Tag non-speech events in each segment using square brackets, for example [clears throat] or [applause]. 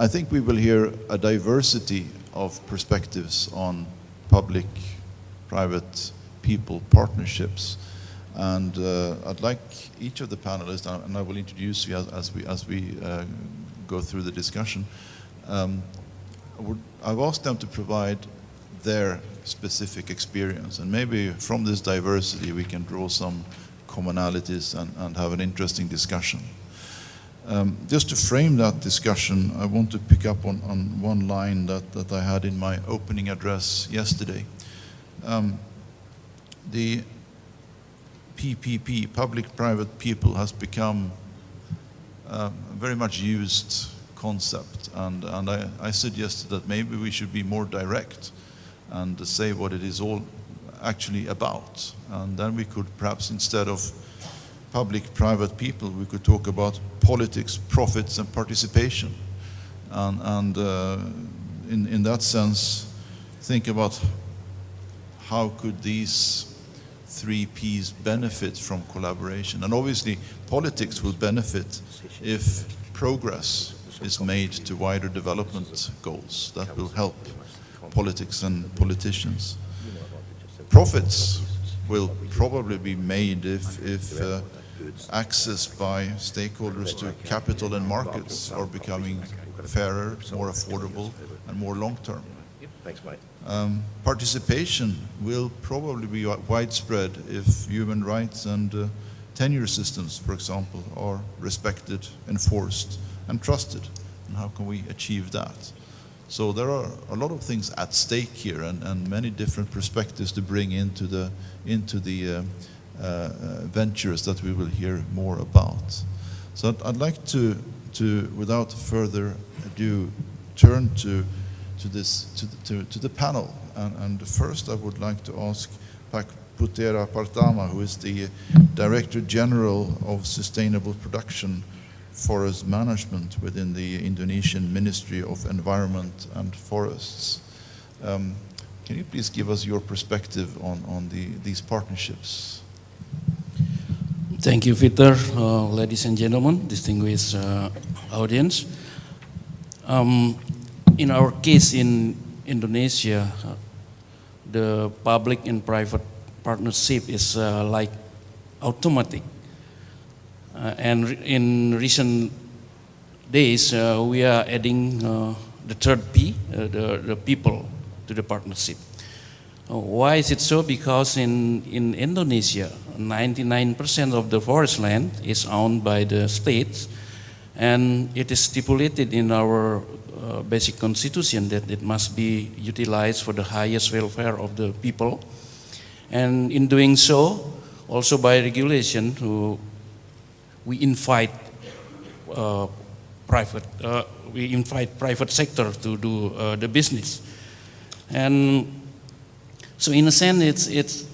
I think we will hear a diversity of perspectives on public, private, people partnerships. And uh, I'd like each of the panelists, and I will introduce you as, as we, as we uh, go through the discussion. Um, I've asked them to provide their specific experience. And maybe from this diversity, we can draw some commonalities and, and have an interesting discussion. Um, just to frame that discussion, I want to pick up on, on one line that, that I had in my opening address yesterday. Um, the PPP, public-private people, has become uh, a very much used concept. And, and I, I suggested that maybe we should be more direct and say what it is all actually about. And then we could perhaps, instead of public-private people, we could talk about politics, profits, and participation. And, and uh, in, in that sense, think about how could these three Ps benefit from collaboration. And obviously, politics will benefit if progress is made to wider development goals. That will help politics and politicians. Profits will probably be made if, if uh, access by stakeholders to capital and markets are becoming fairer, more affordable, and more long-term. Thanks, mate. Um, participation will probably be widespread if human rights and uh, tenure systems, for example, are respected, enforced, and trusted. And how can we achieve that? So there are a lot of things at stake here and, and many different perspectives to bring into the, into the uh, uh, ventures that we will hear more about. So I'd, like to, to, without further ado, turn to, to, this, to, the, to, to the panel. And, and, first I would like to ask Pak Putera Parthama, who is the Director General of Sustainable Production forest management within the Indonesian Ministry of Environment and Forests. Um, can you please give us your perspective on, on the, these partnerships? Thank you, Peter. Uh, ladies and gentlemen, distinguished uh, audience. Um, in our case in Indonesia, uh, the public and private partnership is uh, like automatic uh, and in recent days, uh, we are adding the third P, the, the people, to the partnership. why is it so? Because in, in Indonesia, 99% of the forest land is owned by the states, and it is stipulated in our uh, basic constitution that it must be utilized for the highest welfare of the people. And in doing so, also by regulation, we invite uh, private, uh, we invite private sector to do uh, the business. And so in a sense, it's, it's,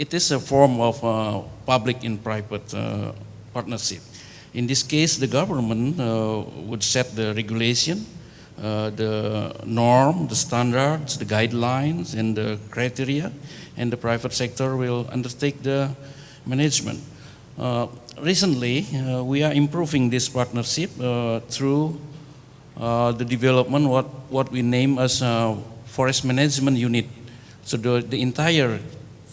it is a form of uh, public and private uh, partnership. In this case, the government uh, would set the regulation, the norm, the standards, the guidelines, and the criteria, and the private sector will undertake the management. Uh, recently, uh, we are improving this partnership uh, through the development what what we name as forest management unit. So the, the entire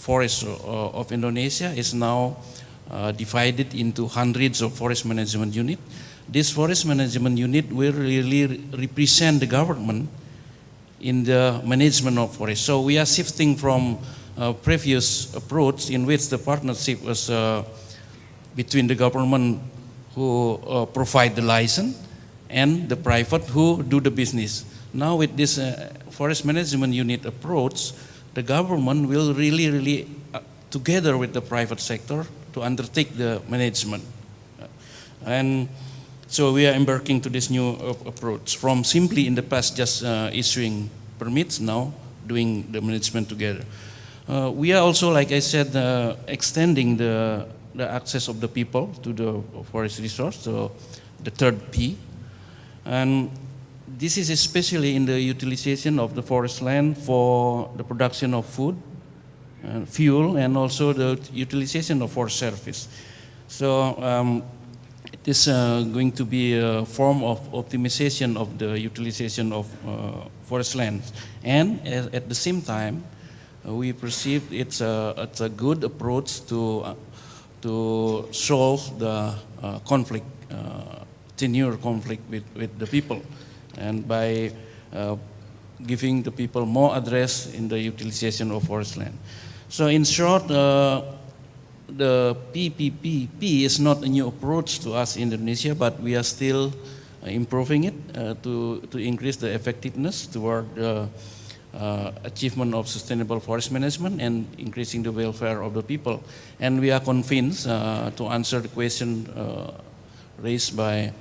forest of Indonesia is now uh, divided into hundreds of forest management unit. This forest management unit will really represent the government in the management of forest. So we are shifting from uh, previous approach in which the partnership was uh, between the government who uh, provide the license and the private who do the business. Now with this uh, forest management unit approach, the government will really, really, uh, together with the private sector, to undertake the management. And so we are embarking to this new approach from simply in the past just uh, issuing permits, now doing the management together. Uh, we are also, like I said, uh, extending the the access of the people to the forest resource, so the third P. And this is especially in the utilization of the forest land for the production of food, and fuel, and also the utilization of forest service. So um, it is uh, going to be a form of optimization of the utilization of uh, forest lands. And at, at the same time, uh, we perceive it's a, it's a good approach to, uh, to solve the uh, conflict, uh, tenure conflict with, with the people. And by uh, giving the people more address in the utilization of forest land. So in short, uh, the PPPP is not a new approach to us in Indonesia, but we are still uh, improving it uh, to, to increase the effectiveness toward the uh, achievement of sustainable forest management and increasing the welfare of the people. And we are convinced, uh, to answer the question raised by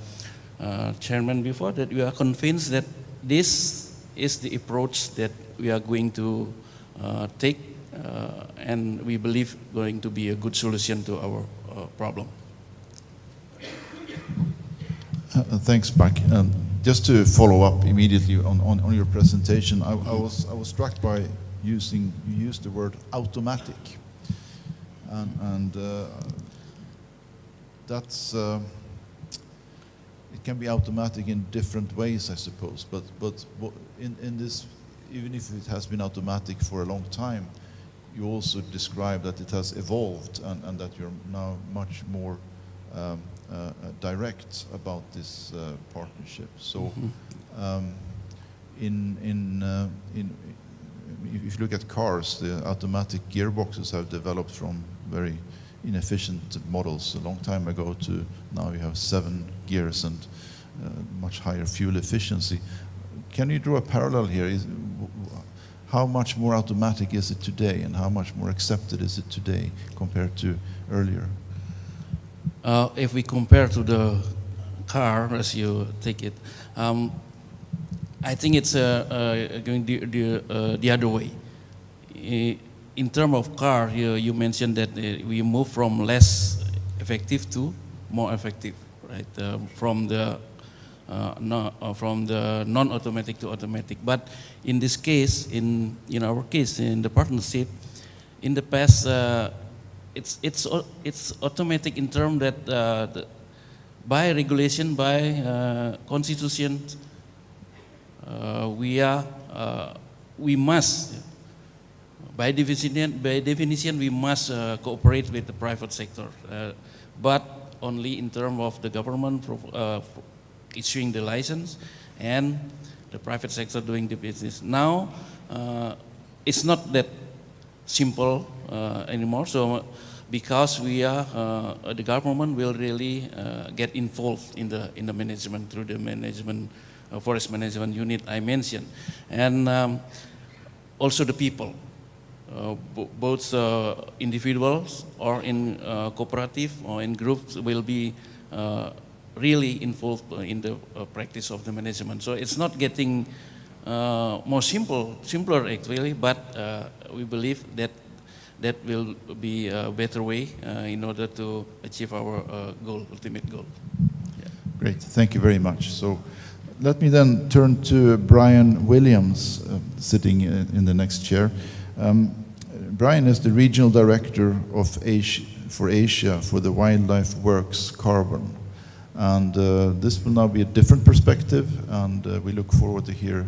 uh, Chairman before, that we are convinced that this is the approach that we are going to uh, take uh, and we believe going to be a good solution to our uh, problem. Uh, Thanks, Pak. Um, Just to follow up immediately on, on, on your presentation, I, I was, I was struck by using, you used the word automatic. And, and uh, that's, uh, can be automatic in different ways, I suppose, but, but in, in this, even if it has been automatic for a long time, you also describe that it has evolved and, and that you're now much more um, uh, uh, direct about this uh, partnership. So, um, in in uh, in if you look at cars, the automatic gearboxes have developed from very inefficient models a long time ago to now you have seven gears and uh, much higher fuel efficiency. Can you draw a parallel here? Is, how much more automatic is it today, and how much more accepted is it today compared to earlier? Uh, if we compare to the car, as you take it, um, I think it's uh, uh, going the, the, uh, the other way. I- In terms of car, you, you mentioned that uh, we move from less effective to more effective, right? Um, from the uh, no, uh, from the non-automatic to automatic. But in this case, in in our case, in the partnership, in the past, uh, it's it's it's automatic in terms that uh, the, by regulation, by uh, constitution, uh, we are uh, we must by definition by definition we must uh, cooperate with the private sector, uh, but only in terms of the government uh, issuing the license and the private sector doing the business. Now uh, it's not that simple uh, anymore. So because we are, uh, the government will really get involved in the in the management through the management forest management unit I mentioned, and um, also the people, bo- both uh, individuals or in uh, cooperative or in groups will be uh, really involved uh, in the uh, practice of the management. So it's not getting uh, more simple, simpler actually, but uh, we believe that that will be a better way uh, in order to achieve our uh, goal, ultimate goal. Great, thank you very much. So let me then turn to Brian Williams, uh, sitting in in the next chair. Um, Brian is the regional director of Asia, for Asia for the Wildlife Works Carbon. And uh, this will now be a different perspective, and uh, we look forward to hear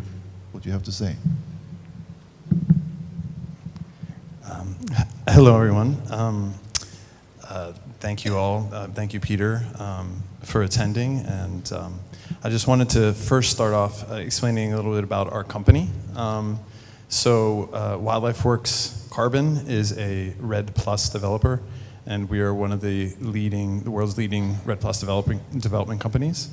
what you have to say. Um, hello, everyone. Um, uh, thank you all. Uh, thank you, Peter, um, for attending. And um, I just wanted to first start off uh, explaining a little bit about our company. Um, so, uh, Wildlife Works Carbon is a REDD Plus developer, and we are one of the leading, the world's leading REDD Plus developing, development companies.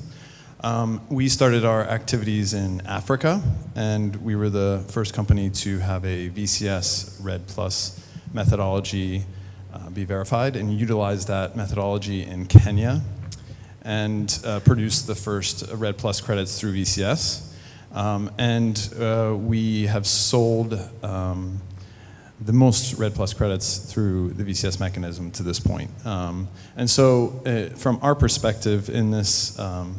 Um, we started our activities in Africa, and we were the first company to have a VCS REDD Plus methodology uh, be verified and utilize that methodology in Kenya and uh, produce the first REDD Plus credits through VCS. Um, and uh, we have sold um, the most REDD Plus credits through the VCS mechanism to this point. Um, and so, uh, from our perspective in this, um,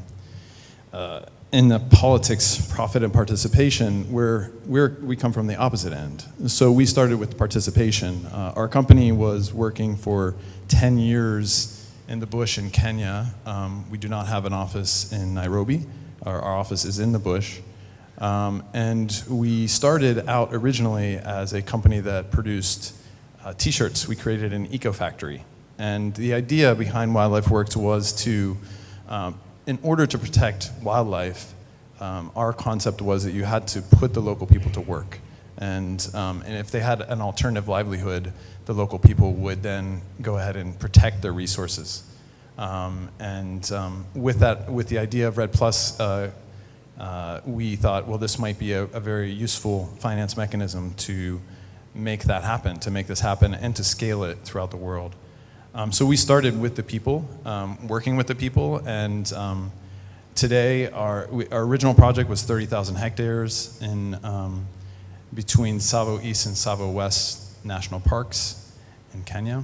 uh, in the politics, profit and participation, we're, we're, we come from the opposite end. So we started with participation. Uh, our company was working for 10 years in the bush in Kenya. Um, we do not have an office in Nairobi. Our, our office is in the bush. Um, and we started out originally as a company that produced uh, t-shirts. We created an eco factory. And the idea behind Wildlife Works was to, um, in order to protect wildlife, um, our concept was that you had to put the local people to work. And, um, and if they had an alternative livelihood, the local people would then go ahead and protect their resources. Um, and um, with that, with the idea of REDD Plus, uh, uh, we thought, well, this might be a, a, very useful finance mechanism to make that happen, to make this happen, and to scale it throughout the world. Um, so we started with the people, um, working with the people, and um, today our, we, our original project was 30,000 hectares in um, between Tsavo East and Tsavo West national parks in Kenya.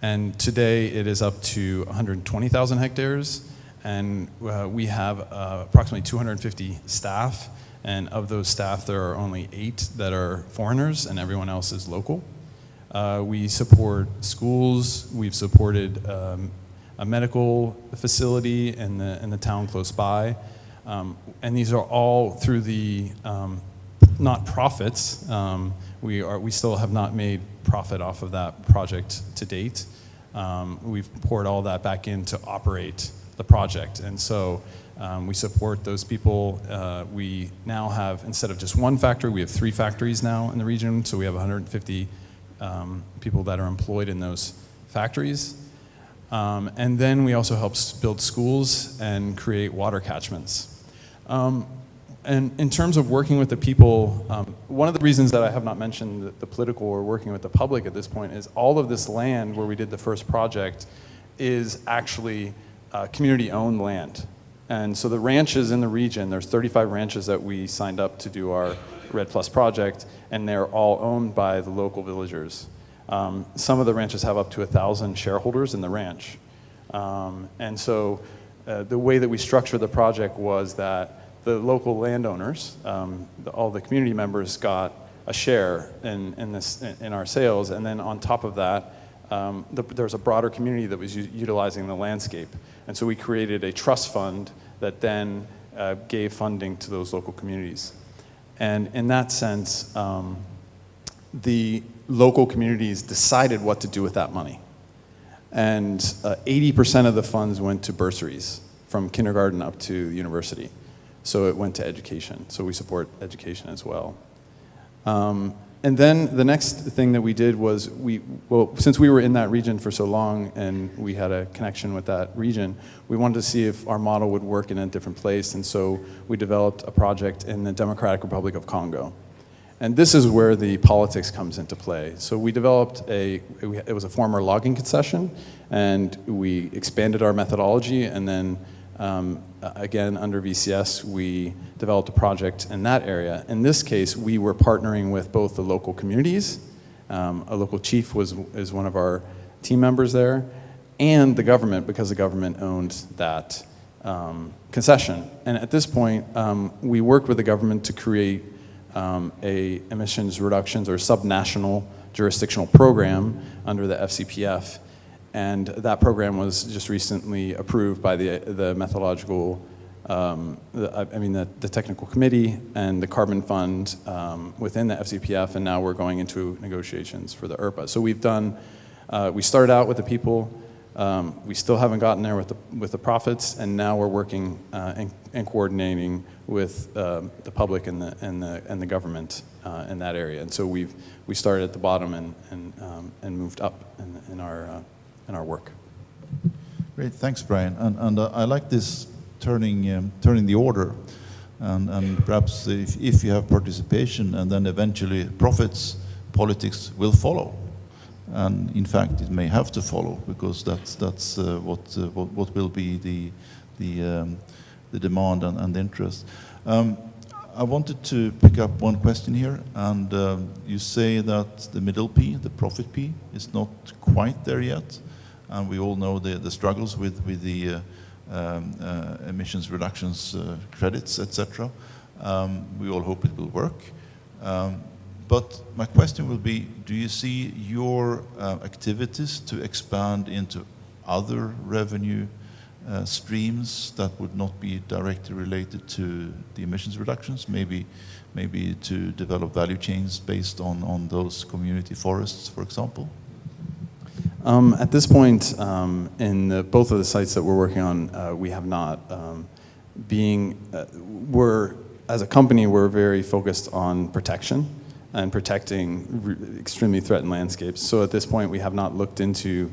And today it is up to 120,000 hectares and uh, we have uh, approximately 250 staff, and of those staff, there are only eight that are foreigners, and everyone else is local. Uh, we support schools, we've supported um, a medical facility in the, in the town close by, um, and these are all through the, um, not profits, um, we, are, we still have not made profit off of that project to date. Um, we've poured all that back in to operate the project. And so um, we support those people. Uh, we now have, instead of just one factory, we have three factories now in the region. So we have 150 um, people that are employed in those factories. Um, and then we also help build schools and create water catchments. Um, and in terms of working with the people, um, one of the reasons that I have not mentioned the, the political or working with the public at this point is all of this land where we did the first project is actually uh, community-owned land. And so the ranches in the region, there's 35 ranches that we signed up to do our REDD Plus project, and they're all owned by the local villagers. Um, some of the ranches have up to a 1,000 shareholders in the ranch. Um, and so uh, the way that we structured the project was that the local landowners, um, the, all the community members got a share in, in, this, in our sales, and then on top of that, um, the, there was a broader community that was utilizing the landscape. And so we created a trust fund that then uh, gave funding to those local communities. And in that sense, um, the local communities decided what to do with that money. And 80% uh, of the funds went to bursaries from kindergarten up to university. So it went to education. So we support education as well. Um, and then the next thing that we did was we, well, since we were in that region for so long and we had a connection with that region, we wanted to see if our model would work in a different place. And so we developed a project in the Democratic Republic of Congo. And this is where the politics comes into play. So we developed a, it was a former logging concession, and we expanded our methodology, and then um, again, under VCS, we developed a project in that area. In this case, we were partnering with both the local communities, um, a local chief was, is one of our team members there, and the government, because the government owned that um, concession. And at this point, um, we worked with the government to create um, a emissions reductions or subnational jurisdictional program under the FCPF and that program was just recently approved by the, the methodological, um, the, I mean the, the, technical committee and the carbon fund um, within the FCPF, and now we're going into negotiations for the ERPA. So we've done, uh, we started out with the people, um, we still haven't gotten there with the, with the profits, and now we're working uh, and, and, coordinating with uh, the public and the, and the, and the government uh, in that area. And so we've, we started at the bottom and, and, um, and moved up in, in our uh, our work. Great, thanks, Brian. And, and uh, I like this turning, um, turning the order. And, and perhaps if, if you have participation and then eventually profits, politics will follow. And in fact, it may have to follow because that's, that's uh, what, uh, what, what, will be the, the, um, the demand and, and the interest. Um, I wanted to pick up one question here, and uh, you say that the middle P, the profit P, is not quite there yet and we all know the, the struggles with, with the uh, um, uh, emissions reductions uh, credits, etc. Um, we all hope it will work. Um, but my question will be, do you see your uh, activities to expand into other revenue uh, streams that would not be directly related to the emissions reductions? Maybe, maybe to develop value chains based on, on those community forests, for example? Um, at this point, um, in the, both of the sites that we're working on, uh, we have not. Um, being, uh, we're, as a company, we're very focused on protection and protecting extremely threatened landscapes. So at this point, we have not looked into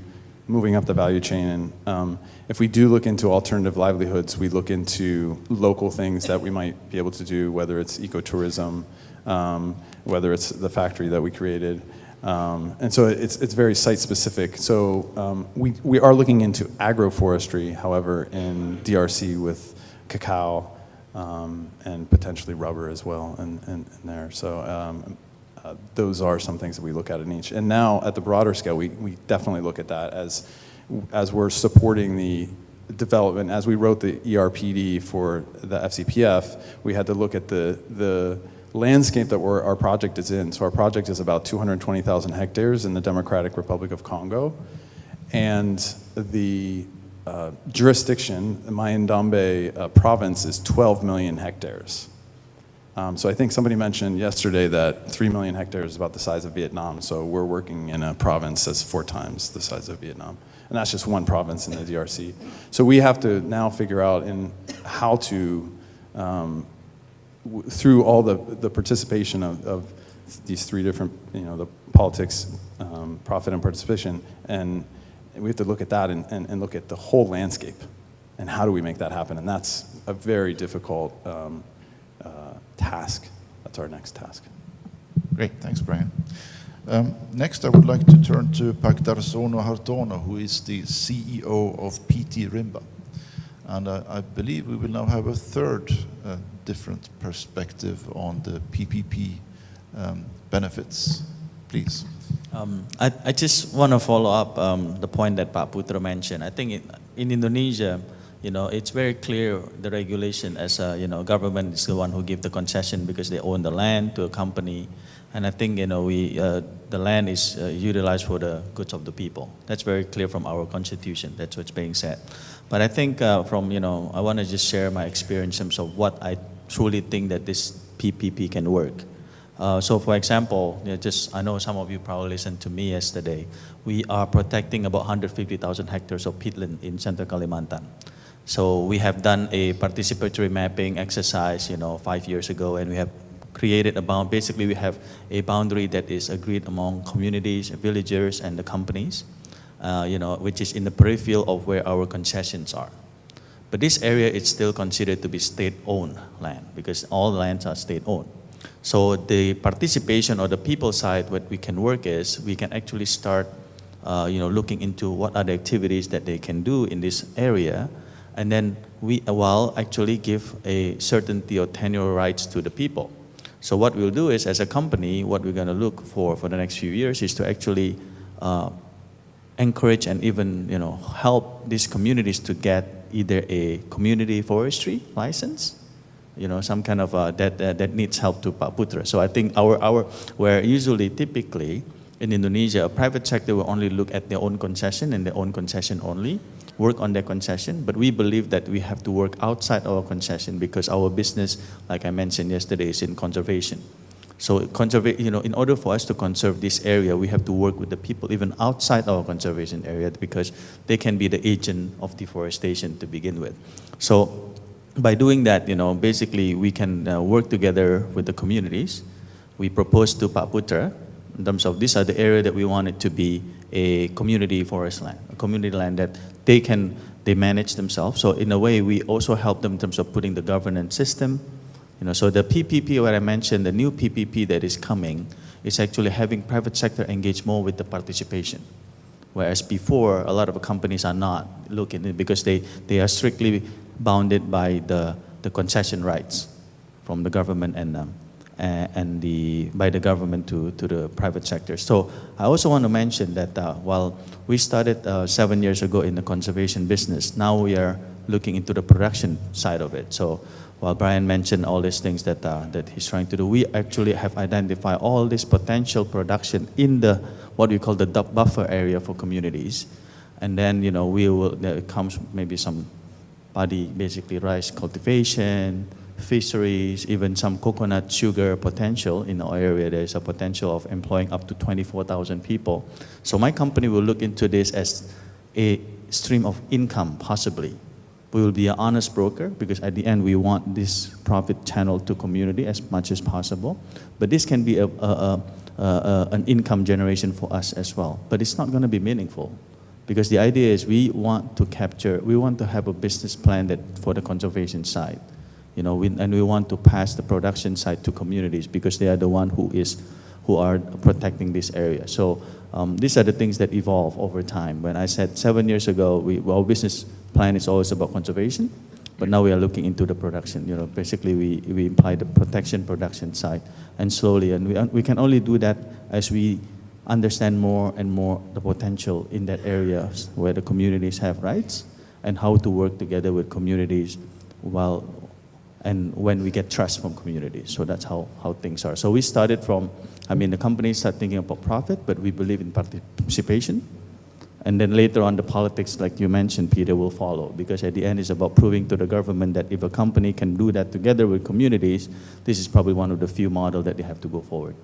moving up the value chain. And um, if we do look into alternative livelihoods, we look into local things that we might be able to do, whether it's ecotourism, um, whether it's the factory that we created. Um, and so it's, it's very site specific. So um, we, we are looking into agroforestry, however, in DRC with cacao um, and potentially rubber as well in, in, in there. So um, uh, those are some things that we look at in each. And now at the broader scale, we, we definitely look at that as, as we're supporting the development. As we wrote the ERPD for the FCPF, we had to look at the, the landscape that we're, our project is in. So our project is about 220,000 hectares in the Democratic Republic of Congo. And the uh, jurisdiction, the Mai-Ndombe uh, province, is 12 million hectares. Um, so I think somebody mentioned yesterday that 3 million hectares is about the size of Vietnam. So we're working in a province that's four times the size of Vietnam. And that's just one province in the DRC. So we have to now figure out in how to, um, through all the, the participation of, of these three different, you know, the politics, um, profit, and participation, and we have to look at that and, and, and look at the whole landscape and how do we make that happen. And that's a very difficult um, uh, task. That's our next task. Great, thanks, Brian. Um, next, I would like to turn to Pak Dharsono Hartono, who is the CEO of PT Rimba. And I, I believe we will now have a third uh, different perspective on the PPP um, benefits. Please. Um, I, I just want to follow up um, the point that Pak Putra mentioned. I think in, in Indonesia, you know, it's very clear the regulation as a, you know, government is the one who give the concession because they own the land to a company. And I think, you know, we, uh, the land is uh, utilized for the goods of the people. That's very clear from our constitution. That's what's being said. But I think uh, from, you know, I want to just share my experience in terms of what I truly think that this PPP can work. Uh, so, for example, you know, just I know some of you probably listened to me yesterday. We are protecting about 150,000 hectares of peatland in Central Kalimantan. So we have done a participatory mapping exercise, you know, five years ago, and we have created a bound. Basically, we have a boundary that is agreed among communities, villagers, and the companies, uh, you know, which is in the peripheral of where our concessions are. But this area is still considered to be state-owned land because all lands are state-owned. So the participation or the people side, what we can work is we can actually start, uh, you know, looking into what are the activities that they can do in this area, and then we will actually give a certainty or tenure rights to the people. So what we'll do is, as a company, what we're going to look for for the next few years is to actually uh, encourage and even, you know, help these communities to get either a community forestry license you know, some kind of uh, that, uh, that needs help to Pak Putra. So I think our, our, where usually typically in Indonesia, a private sector will only look at their own concession and their own concession only, work on their concession. But we believe that we have to work outside our concession because our business, like I mentioned yesterday, is in conservation. So conserva- you know, in order for us to conserve this area, we have to work with the people even outside our conservation area because they can be the agent of deforestation to begin with. So by doing that, you know, basically we can uh, work together with the communities. We propose to Pak Putra in terms of these are the area that we want it to be a community forest land, a community land that they can they manage themselves. So in a way, we also help them in terms of putting the governance system. You know, so the PPP, what I mentioned, the new PPP that is coming, is actually having private sector engage more with the participation. Whereas before, a lot of companies are not looking because they, they are strictly bounded by the, the concession rights from the government and, um, and the, by the government to, to the private sector. So I also want to mention that uh, while we started uh, seven years ago in the conservation business, now we are looking into the production side of it. So while Brian mentioned all these things that, uh, that he's trying to do, we actually have identified all this potential production in the what we call the buffer area for communities And then, you know, we will, there comes maybe some body, basically rice cultivation, fisheries, even some coconut sugar potential in our area. There's a potential of employing up to 24,000 people. So my company will look into this as a stream of income, possibly. We will be an honest broker because at the end we want this profit channel to community as much as possible. But this can be a, a, a, an income generation for us as well. But it's not going to be meaningful because the idea is we want to capture, we want to have a business plan that for the conservation side, you know, we, and we want to pass the production side to communities because they are the one who is, who are protecting this area. So um, these are the things that evolve over time. When I said seven years ago, we, our business plan is always about conservation, but now we are looking into the production. You know, basically we, we imply the protection production side, and slowly, and we, we can only do that as we understand more and more the potential in that areas where the communities have rights and how to work together with communities while and when we get trust from communities. So that's how, how things are. So we started from, I mean, the companies started thinking about profit, but we believe in participation. And then later on, the politics, like you mentioned, Peter, will follow. Because at the end, it's about proving to the government that if a company can do that together with communities, this is probably one of the few models that they have to go forward.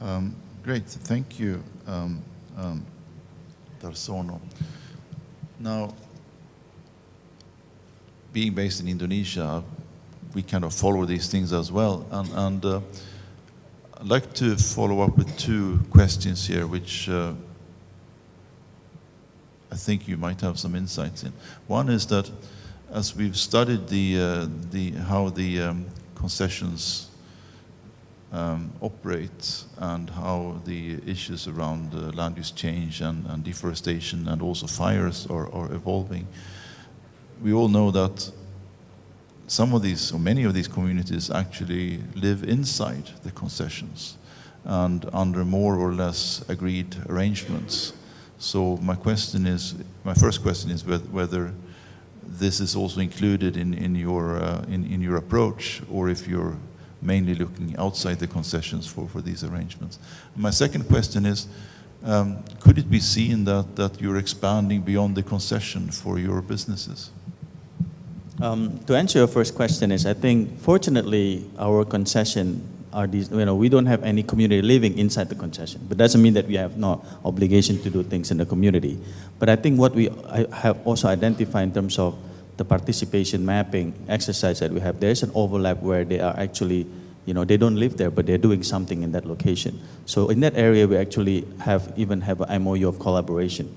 Um, Great, thank you, um, um, Dharsono. Now, being based in Indonesia, we kind of follow these things as well. And, and uh, I'd like to follow up with two questions here, which uh, I think you might have some insights in. One is that as we've studied the, uh, the, how the um, concessions um, operate and how the issues around uh, land use change and, and deforestation and also fires are, are evolving, we all know that some of these, or many of these communities actually live inside the concessions and under more or less agreed arrangements. So my question is, my first question is whether, this is also included in, in, your, uh, in, in your approach or if you're mainly looking outside the concessions for, for these arrangements. My second question is, um, could it be seen that, that you're expanding beyond the concession for your businesses? Um, to answer your first question is, I think fortunately our concession are these, you know, we don't have any community living inside the concession, but doesn't mean that we have no obligation to do things in the community. But I think what we have also identified in terms of the participation mapping exercise that we have, there's an overlap where they are actually, you know, they don't live there, but they're doing something in that location. So in that area, we actually have even have an MOU of collaboration.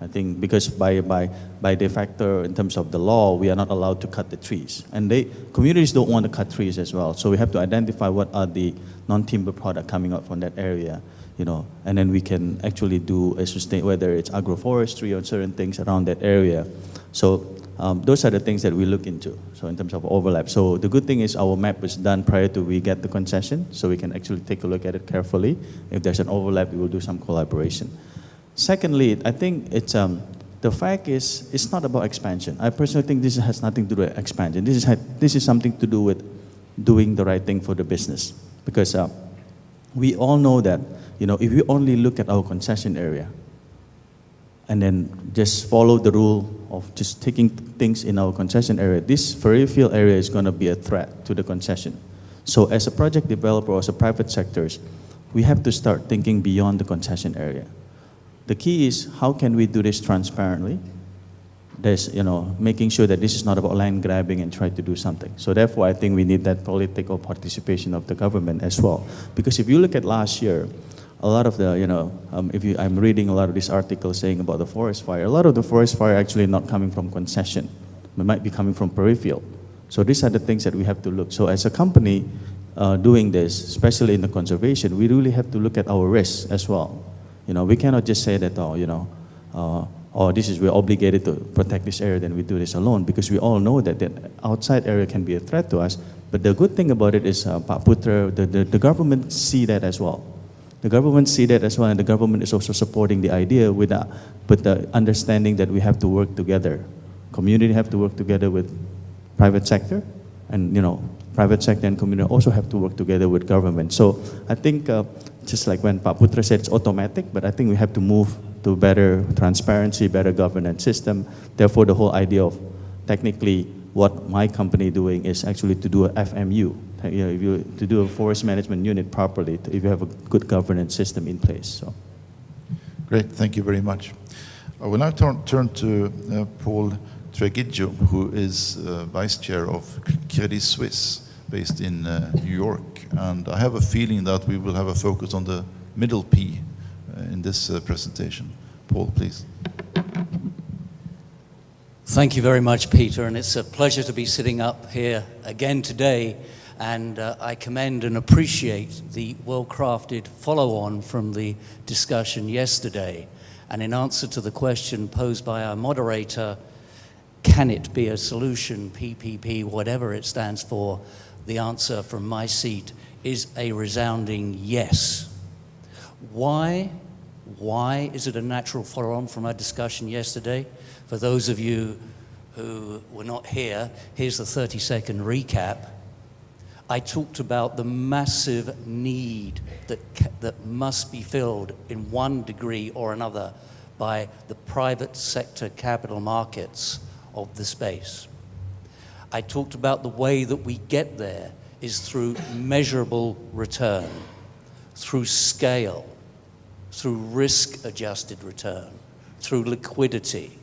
I think because by, by, by de facto, in terms of the law, we are not allowed to cut the trees. And they, communities don't want to cut trees as well. So we have to identify what are the non-timber product coming out from that area, you know, and then we can actually do a sustain, whether it's agroforestry or certain things around that area. So um, those are the things that we look into, so in terms of overlap. So the good thing is our map was done prior to we get the concession, so we can actually take a look at it carefully. If there's an overlap, we will do some collaboration. Secondly, I think it's, um, the fact is, it's not about expansion. I personally think this has nothing to do with expansion. This is, this is something to do with doing the right thing for the business. Because uh, we all know that, you know, if we only look at our concession area, and then just follow the rule of just taking things in our concession area, this very field area is going to be a threat to the concession. So as a project developer or as a private sectors, we have to start thinking beyond the concession area. The key is how can we do this transparently? There's, you know, making sure that this is not about land grabbing and try to do something. So therefore, I think we need that political participation of the government as well. Because if you look at last year, a lot of the, you know, um, if you, I'm reading a lot of these articles saying about the forest fire, a lot of the forest fire actually not coming from concession. It might be coming from peripheral. So these are the things that we have to look. So as a company uh, doing this, especially in the conservation, we really have to look at our risks as well. You know, we cannot just say that, oh, you know, uh, oh, this is, we're obligated to protect this area, then we do this alone, because we all know that the outside area can be a threat to us. But the good thing about it is, uh, Putra, the, the, the government see that as well. The government see that as well, and the government is also supporting the idea with the, with the understanding that we have to work together. Community have to work together with private sector, and you know, private sector and community also have to work together with government. So I think uh, just like when Pak Putra said it's automatic, but I think we have to move to better transparency, better governance system. Therefore, the whole idea of technically what my company doing is actually to do a FMU, you know, if you, to do a forest management unit properly, if you have a good governance system in place. So. Great, thank you very much. I will now turn, turn to uh, Paul Tregidgo, who is uh, Vice Chair of Credit Suisse, based in uh, New York. And I have a feeling that we will have a focus on the middle P uh, in this uh, presentation. Paul, please. Thank you very much, Peter, and it's a pleasure to be sitting up here again today. And uh, I commend and appreciate the well crafted follow on from the discussion yesterday. And in answer to the question posed by our moderator, can it be a solution, PPP, whatever it stands for? The answer from my seat is a resounding yes. Why? Why is it a natural follow on from our discussion yesterday? For those of you who were not here, here's the 30 second recap. I talked about the massive need that, that must be filled in one degree or another by the private sector capital markets of the space. I talked about the way that we get there is through measurable return, through scale, through risk adjusted return, through liquidity,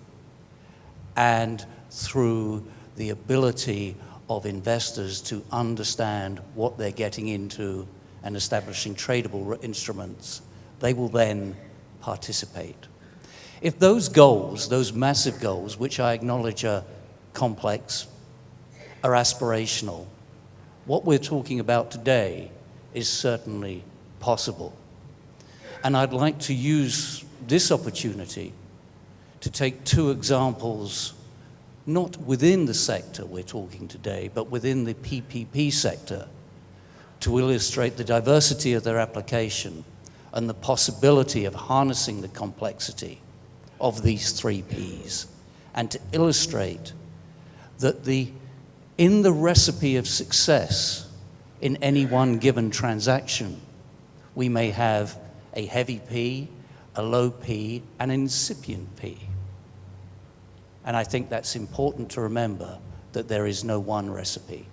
and through the ability of investors to understand what they're getting into and establishing tradable instruments, they will then participate. If those goals, those massive goals, which I acknowledge are complex, are aspirational, what we're talking about today is certainly possible. And I'd like to use this opportunity to take two examples not within the sector we're talking today, but within the PPP sector, to illustrate the diversity of their application and the possibility of harnessing the complexity of these three Ps, and to illustrate that the, in the recipe of success in any one given transaction, we may have a heavy P, a low P, an incipient P. And I think that's important to remember that there is no one recipe.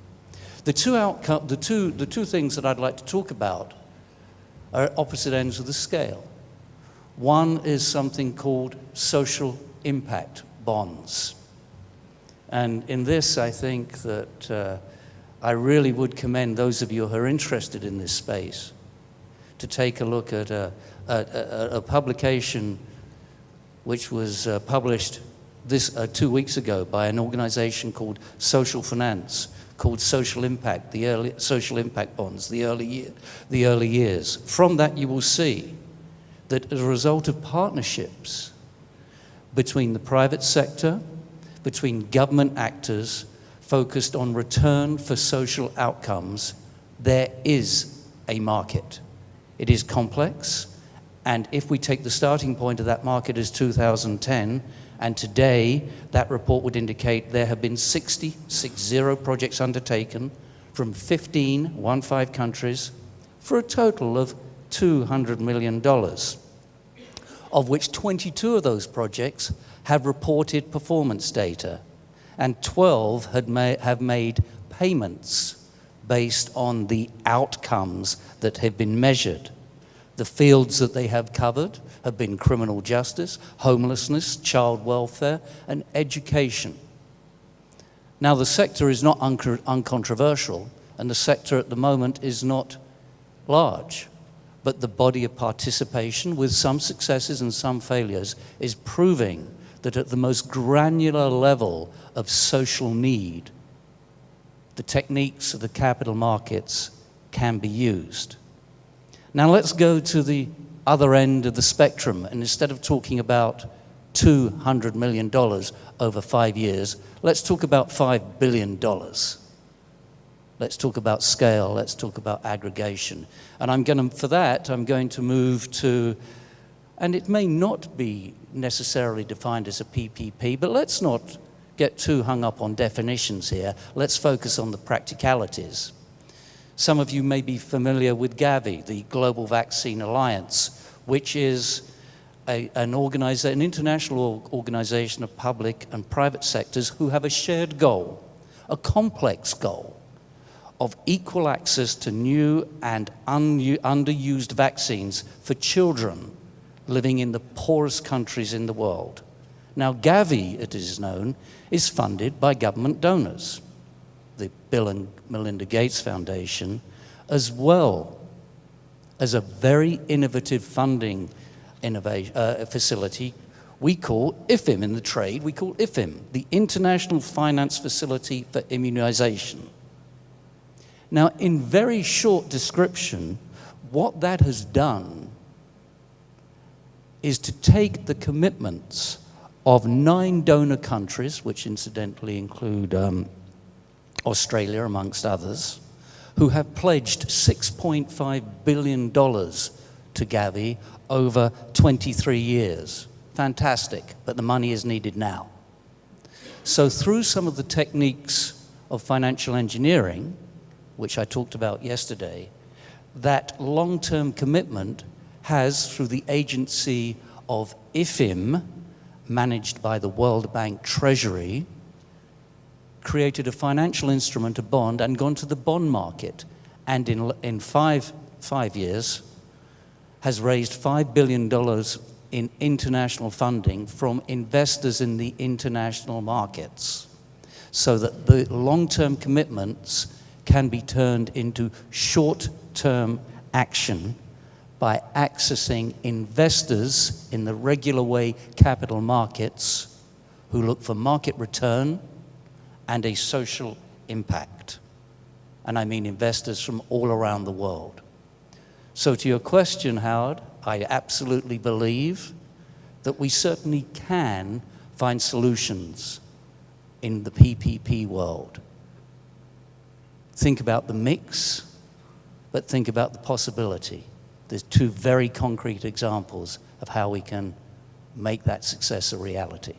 The two, outcome, the, two, the two things that I'd like to talk about are opposite ends of the scale. One is something called social impact bonds. And in this, I think that uh, I really would commend those of you who are interested in this space to take a look at a, a, a, a publication which was uh, published this uh, two weeks ago by an organization called Social Finance, called Social Impact, the early social impact bonds, the early year, the early years. From that, you will see that as a result of partnerships between the private sector, between government actors focused on return for social outcomes, there is a market. It is complex, and if we take the starting point of that market as 2010, and today, that report would indicate there have been 60, 60 projects undertaken from 15, one five countries for a total of $200 million, of which 22 of those projects have reported performance data, and 12 had ma have made payments based on the outcomes that have been measured. The fields that they have covered have been criminal justice, homelessness, child welfare, and education. Now, the sector is not uncontroversial, and the sector at the moment is not large, but the body of participation, with some successes and some failures, is proving that at the most granular level of social need, the techniques of the capital markets can be used. Now let's go to the other end of the spectrum, and instead of talking about $200 million over five years, let's talk about $5 billion. Let's talk about scale, let's talk about aggregation. And I'm going to, for that, I'm going to move to, and it may not be necessarily defined as a PPP, but let's not get too hung up on definitions here. Let's focus on the practicalities. Some of you may be familiar with Gavi, the Global Vaccine Alliance, which is a, an, an international organization of public and private sectors who have a shared goal, a complex goal of equal access to new and un- underused vaccines for children living in the poorest countries in the world. Now, Gavi, it is known, is funded by government donors, the Bill and Melinda Gates Foundation, as well as a very innovative funding innovation, uh, facility we call IFFIm in the trade, we call IFFIm, the International Finance Facility for Immunization. Now, in very short description, what that has done is to take the commitments of nine donor countries, which incidentally include um, Australia, amongst others, who have pledged $6.5 billion to Gavi over 23 years. Fantastic, but the money is needed now. So, through some of the techniques of financial engineering, which I talked about yesterday, that long term commitment has, through the agency of IFFIm, managed by the World Bank Treasury, created a financial instrument, a bond, and gone to the bond market. And in, in five, five years, has raised $5 billion in international funding from investors in the international markets so that the long term commitments can be turned into short term action by accessing investors in the regular way capital markets who look for market return and a social impact. And I mean investors from all around the world. So, to your question, Howard, I absolutely believe that we certainly can find solutions in the PPP world. Think about the mix, but think about the possibility. There's two very concrete examples of how we can make that success a reality.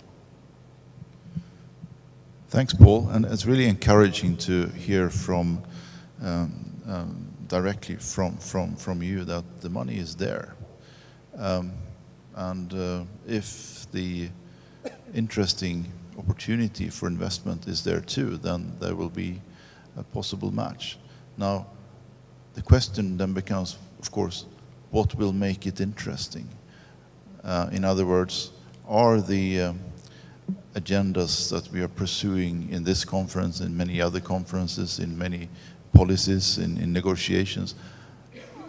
Thanks, Paul. And it's really encouraging to hear from um, um, directly from, from, from you that the money is there. Um, and uh, if the interesting opportunity for investment is there too, then there will be a possible match. Now, the question then becomes, of course, what will make it interesting? Uh, in other words, are the um, agendas that we are pursuing in this conference, in many other conferences, in many policies, in, in negotiations,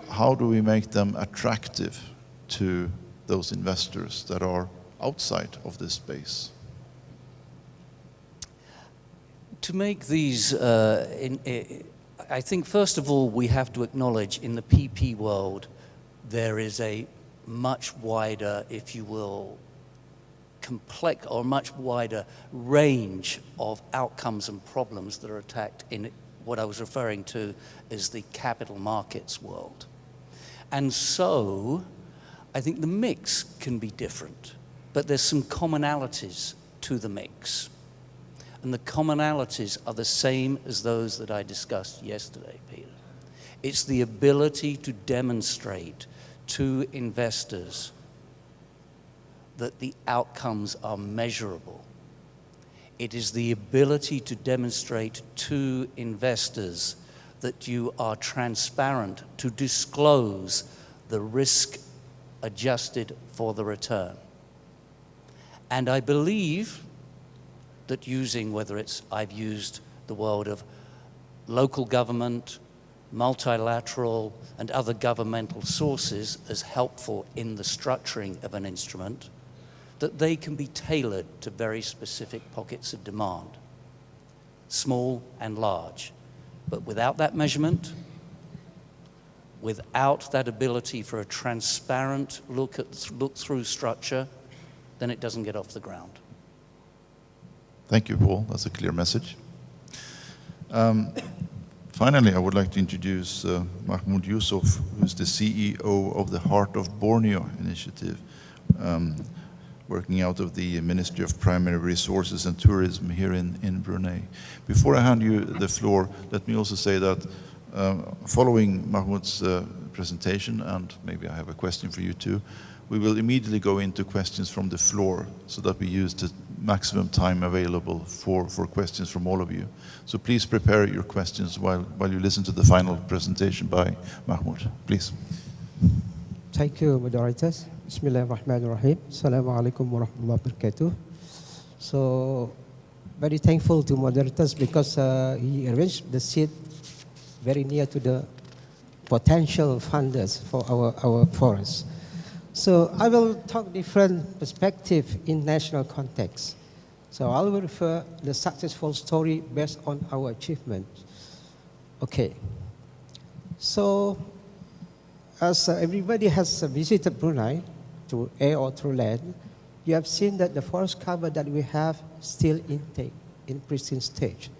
how do we make them attractive to those investors that are outside of this space? To make these, uh, in, in, I think first of all we have to acknowledge in the PP world there is a much wider, if you will, complex or much wider range of outcomes and problems that are attacked in what I was referring to as the capital markets world. And so I think the mix can be different, but there's some commonalities to the mix. And the commonalities are the same as those that I discussed yesterday, Peter. It's the ability to demonstrate to investors that the outcomes are measurable. It is the ability to demonstrate to investors that you are transparent, to disclose the risk adjusted for the return. And I believe that using, whether it's, I've used the world of local government, multilateral, and other governmental sources as helpful in the structuring of an instrument, that they can be tailored to very specific pockets of demand, small and large. But without that measurement, without that ability for a transparent look, at, look through structure, then it doesn't get off the ground. Thank you, Paul. That's a clear message. Um, finally, I would like to introduce uh, Mahmoud Yusuf, who's the CEO of the Heart of Borneo initiative, um, working out of the Ministry of Primary Resources and Tourism here in, in Brunei. Before I hand you the floor, let me also say that uh, following Mahmoud's uh, presentation, and maybe I have a question for you too, we will immediately go into questions from the floor so that we use the maximum time available for, for questions from all of you. So please prepare your questions while, while you listen to the final presentation by Mahmoud. Please. Thank you, moderators. Bismillahirrahmanirrahim. Assalamu alaikum warahmatullahi wabarakatuh. So, very thankful to moderators because uh, he arranged the seat very near to the potential funders for our, our forests. So I will talk different perspective in national context. So I will refer the successful story based on our achievement. Okay. So as everybody has visited Brunei through air or through land, you have seen that the forest cover that we have still intake in pristine stage.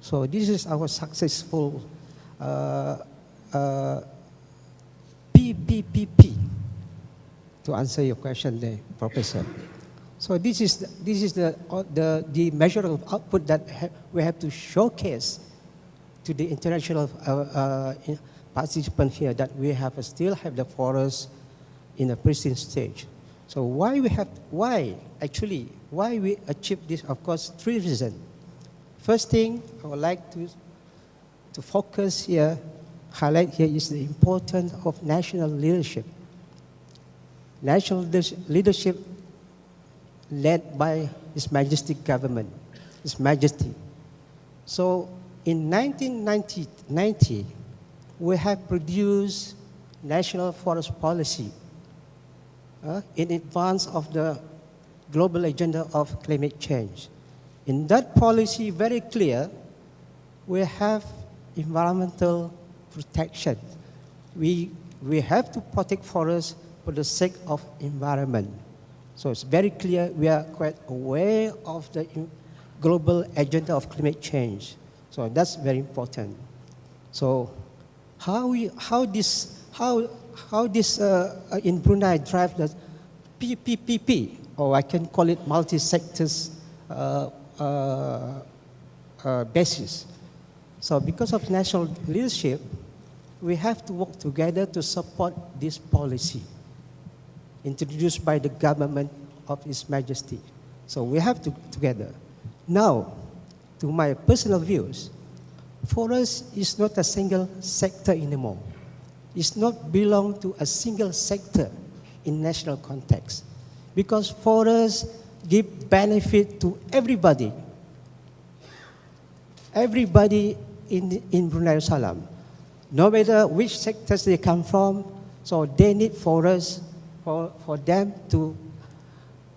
So this is our successful uh, uh, PPPP to answer your question there, Professor. So this is the, this is the, the, the measure of output that ha we have to showcase to the international uh, uh, participant here that we have uh, still have the forest in a pristine stage. So why we have, why actually, why we achieve this? Of course, three reasons. First thing I would like to, to focus here, highlight here is the importance of national leadership. National leadership led by His Majesty government, His Majesty. So in 1990, 90, we have produced national forest policy uh, in advance of the global agenda of climate change. In that policy, very clear, we have environmental protection. We, we have to protect forests for the sake of environment. So it's very clear we are quite aware of the global agenda of climate change. So that's very important. So how, we, how this, how how this uh, uh, in Brunei drive the PPPP, or I can call it multi-sectors uh, uh, uh, basis. So because of national leadership, we have to work together to support this policy introduced by the government of His Majesty. So we have to together. Now, to my personal views, forest is not a single sector anymore It's not belong to a single sector in national context. Because forests give benefit to everybody. Everybody in, in Brunei Darussalam, no matter which sectors they come from, so they need forests for, for them to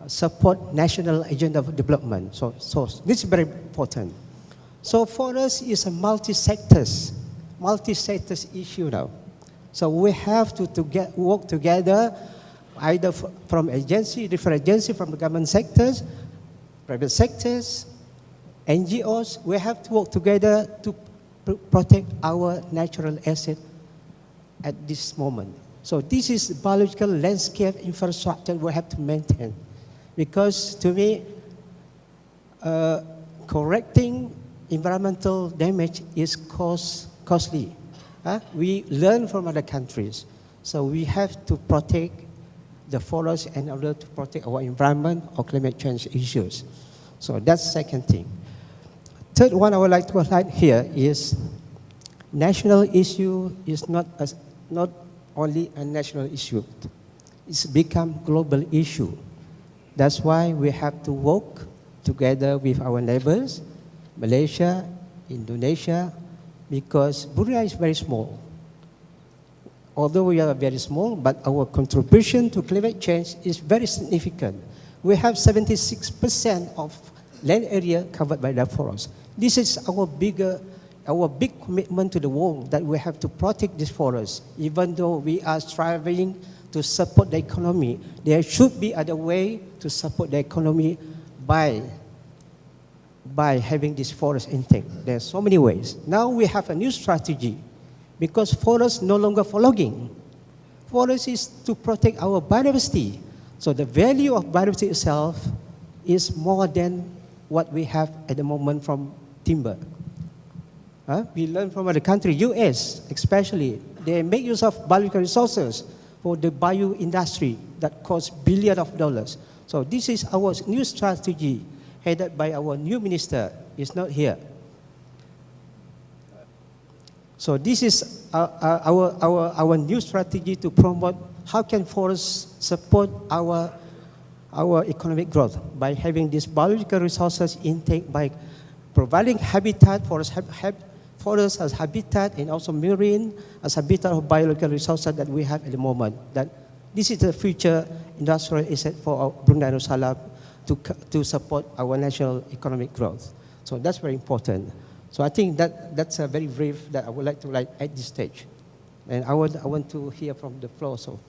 uh, support national agenda of development. So, so this is very important. So for us, it's a multi-sectors, multi-sectors issue now. So we have to, to get, work together, either from agency, different agency from the government sectors, private sectors, NGOs. We have to work together to pr protect our natural asset at this moment. So this is biological landscape infrastructure we have to maintain. Because to me, uh, correcting environmental damage is cost, costly. Uh, we learn from other countries. So we have to protect the forest in order to protect our environment or climate change issues. So that's second thing. Third one I would like to highlight here is national issue is not, as, not only a national issue. It's become global issue. That's why we have to work together with our neighbors, Malaysia, Indonesia, because Brunei is very small. Although we are very small, but our contribution to climate change is very significant. We have 76% of land area covered by the forest. This is our bigger, our big commitment to the world that we have to protect this forest. Even though we are striving to support the economy, there should be other way to support the economy by by having this forest intake. There are so many ways. Now we have a new strategy because forest no longer for logging. Forest is to protect our biodiversity. So the value of biodiversity itself is more than what we have at the moment from timber. We learn from other countries, US especially, they make use of biological resources for the bio industry that costs billions of dollars. So this is our new strategy headed by our new minister, is not here. So this is our, our, our, our new strategy to promote how can forests support our, our economic growth by having these biological resources intake by providing habitat for hab, hab, forests as habitat and also marine as habitat of biological resources that we have at the moment. That this is the future industrial asset for Brunei Darussalam to, to support our national economic growth. So that's very important. So I think that that's a very brief that I would like to write at this stage. And I, would, I want to hear from the floor. So.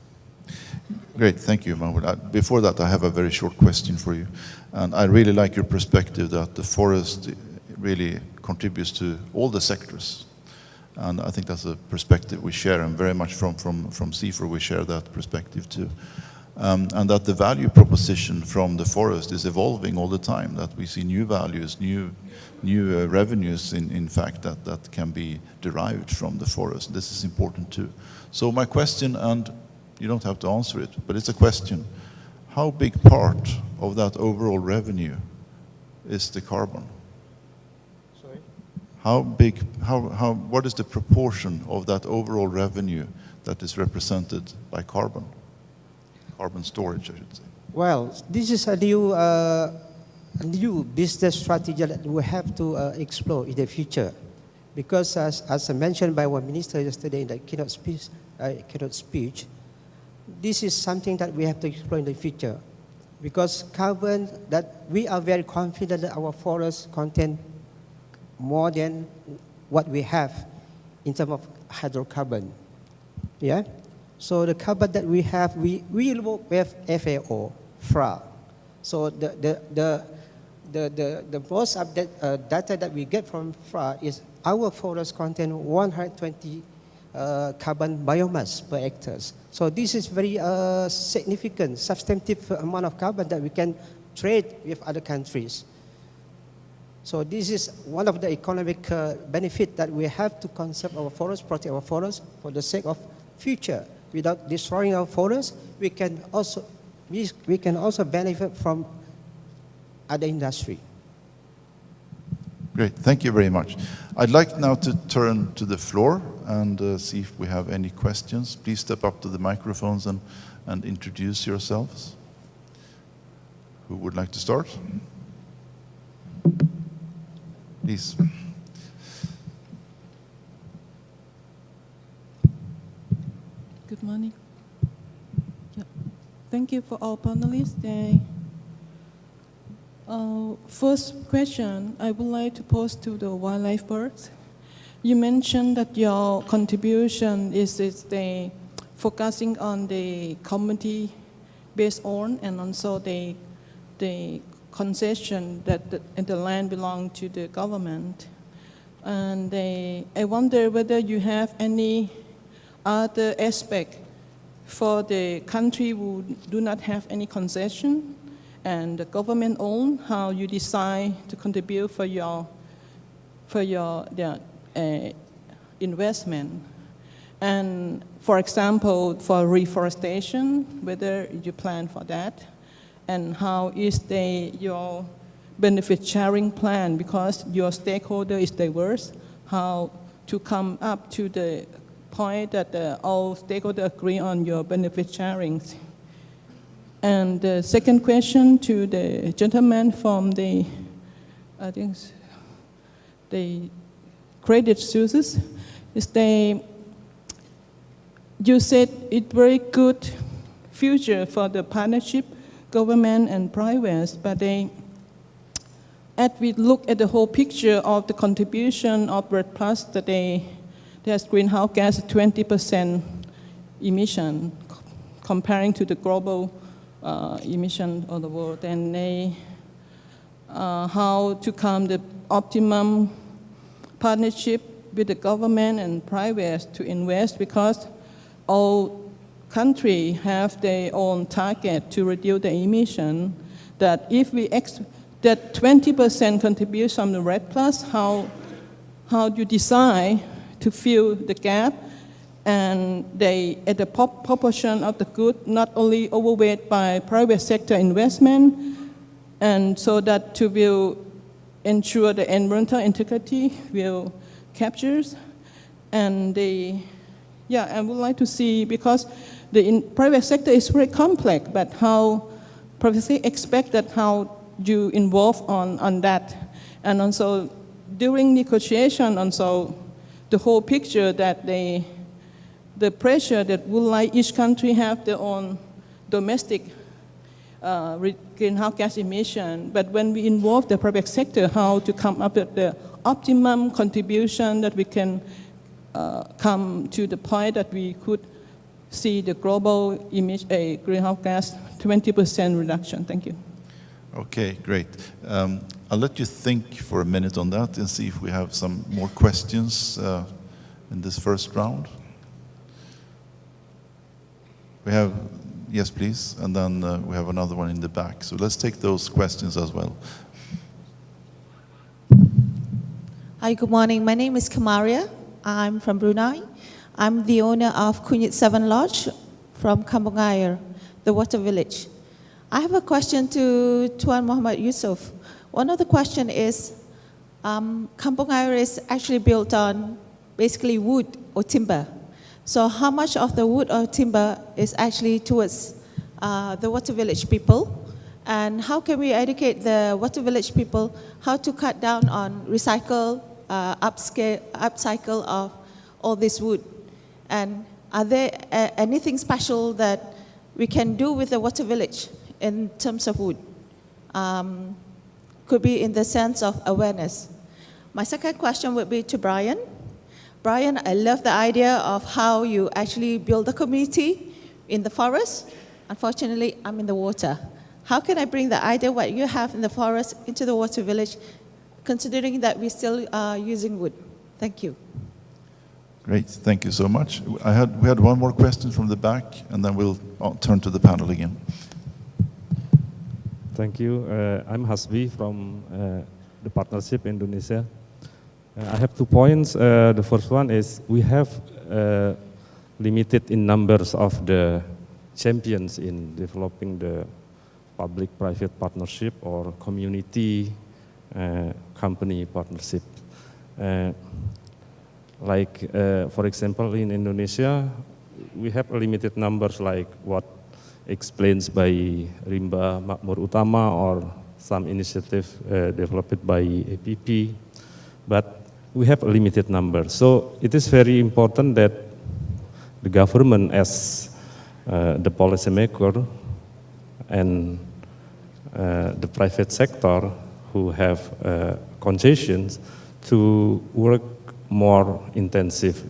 Great, thank you, Mahmoud. Uh, Before that, I have a very short question for you. And I really like your perspective that the forest really contributes to all the sectors. And I think that's a perspective we share, and very much from, from, from CIFOR we share that perspective too. Um, and that the value proposition from the forest is evolving all the time, that we see new values, new, new uh, revenues, in, in fact, that, that can be derived from the forest. This is important too. So my question, and you don't have to answer it, but it's a question. How big part of that overall revenue is the carbon? How big, how, how, what is the proportion of that overall revenue that is represented by carbon? Carbon storage, I should say. Well, this is a new, uh, new business strategy that we have to uh, explore in the future. Because as, as mentioned by our minister yesterday in the keynote speech, uh, keynote speech, this is something that we have to explore in the future. Because carbon, that we are very confident that our forests contain more than what we have in terms of hydrocarbon. Yeah? So the carbon that we have, we, we work with FAO, FRA. So the, the, the, the, the, the most update uh, data that we get from FRA is our forest contain 120 uh, carbon biomass per hectares. So this is very uh, significant, substantive amount of carbon that we can trade with other countries. So this is one of the economic uh, benefit that we have to conserve our forests, protect our forests for the sake of future. Without destroying our forests, we can also, we, we can also benefit from other industry. Great, thank you very much. I'd like now to turn to the floor and uh, see if we have any questions. Please step up to the microphones and, and introduce yourselves. Who would like to start? Please. Good morning. Yeah. Thank you for all panelists. They, uh, first question I would like to pose to the Wildlife Works. You mentioned that your contribution is, is the focusing on the community based on and also the, the concession that the, the land belong to the government. And they, I wonder whether you have any other aspect for the country who do not have any concession and the government own, how you decide to contribute for your, for your the, uh, investment. And for example, for reforestation, whether you plan for that, and how is the, your benefit sharing plan, because your stakeholder is diverse, how to come up to the point that uh, all stakeholders agree on your benefit sharing. And the second question to the gentleman from the, I think, the Credit Suisse is they, you said it very good future for the partnership, government and private, but they, as we look at the whole picture of the contribution of REDD Plus, that they, there's greenhouse gas 20% emission comparing to the global uh, emission of the world, and they, uh, how to come the optimum partnership with the government and private to invest because all countries have their own target to reduce the emission. That if we that 20% contribution from the REDD Plus, how how do you decide to fill the gap, and they, at the proportion of the good, not only overweight by private sector investment, and so that to will ensure the environmental integrity will captures, and the, yeah, I would like to see, because the private sector is very complex, but how sector expect that how you involve on, on that, and also during negotiation, also the whole picture that they, the pressure that would like each country have their own domestic uh, greenhouse gas emission. But when we involve the private sector, how to come up with the optimum contribution that we can uh, come to the point that we could see the global image, a greenhouse gas 20% reduction. Thank you. Okay, great. Um, I'll let you think for a minute on that and see if we have some more questions uh, in this first round. We have, yes, please, and then uh, we have another one in the back. So let's take those questions as well. Hi, good morning. My name is Kamaria. I'm from Brunei. I'm the owner of Kunyit Seven Lodge from Kampong Ayer, the water village. I have a question to Tuan Muhammad Yusuf. One of the question is, um, Ayer is actually built on basically wood or timber. So how much of the wood or timber is actually towards uh, the water village people? And how can we educate the water village people how to cut down on recycle, uh, upscale, upcycle of all this wood? And are there uh, anything special that we can do with the water village in terms of wood? Um, could be in the sense of awareness. My second question would be to Brian. Brian, I love the idea of how you actually build a community in the forest. Unfortunately, I'm in the water. How can I bring the idea what you have in the forest into the water village, considering that we're still uh, using wood? Thank you. Great, thank you so much. I had, we had one more question from the back, and then we'll uh, turn to the panel again. Thank you. Uh, I'm Hasbi from uh, the Partnership Indonesia. Uh, I have two points. Uh, the first one is we have uh, limited in numbers of the champions in developing the public-private partnership or community company partnership. Like, uh, for example, in Indonesia, we have limited numbers like what explains by Rimba Makmur Utama or some initiative uh, developed by APP, but we have a limited number. So it is very important that the government as uh, the policymaker and uh, the private sector who have uh, concessions to work more intensive,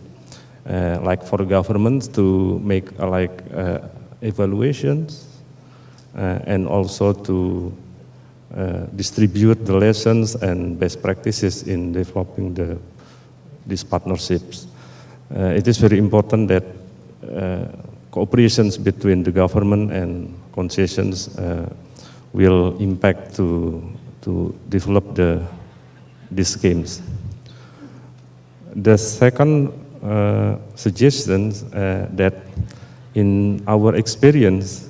uh, like for governments to make uh, like uh, evaluations uh, and also to uh, distribute the lessons and best practices in developing the, these partnerships. It is very important that cooperations between the government and concessions will impact to, to develop the, these schemes. The second uh, suggestion uh, that in our experience,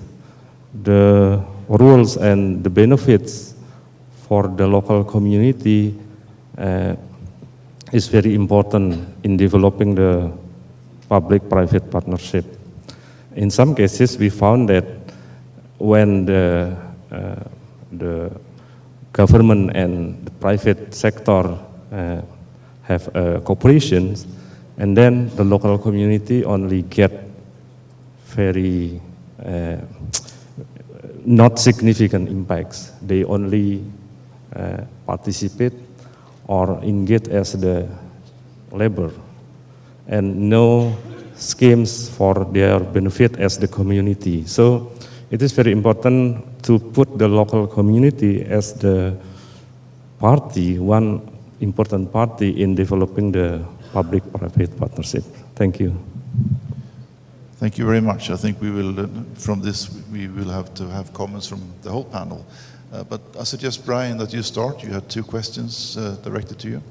the rules and the benefits for the local community uh, is very important in developing the public-private partnership. In some cases, we found that when the, uh, the government and the private sector uh, have uh, cooperation, and then the local community only get very uh, not significant impacts. They only uh, participate or engage as the labor and no schemes for their benefit as the community. So it is very important to put the local community as the party, one important party in developing the public-private partnership. Thank you. Thank you very much. I think we will, uh, from this, we will have to have comments from the whole panel. Uh, but I suggest, Brian, that you start. You had two questions uh, directed to you.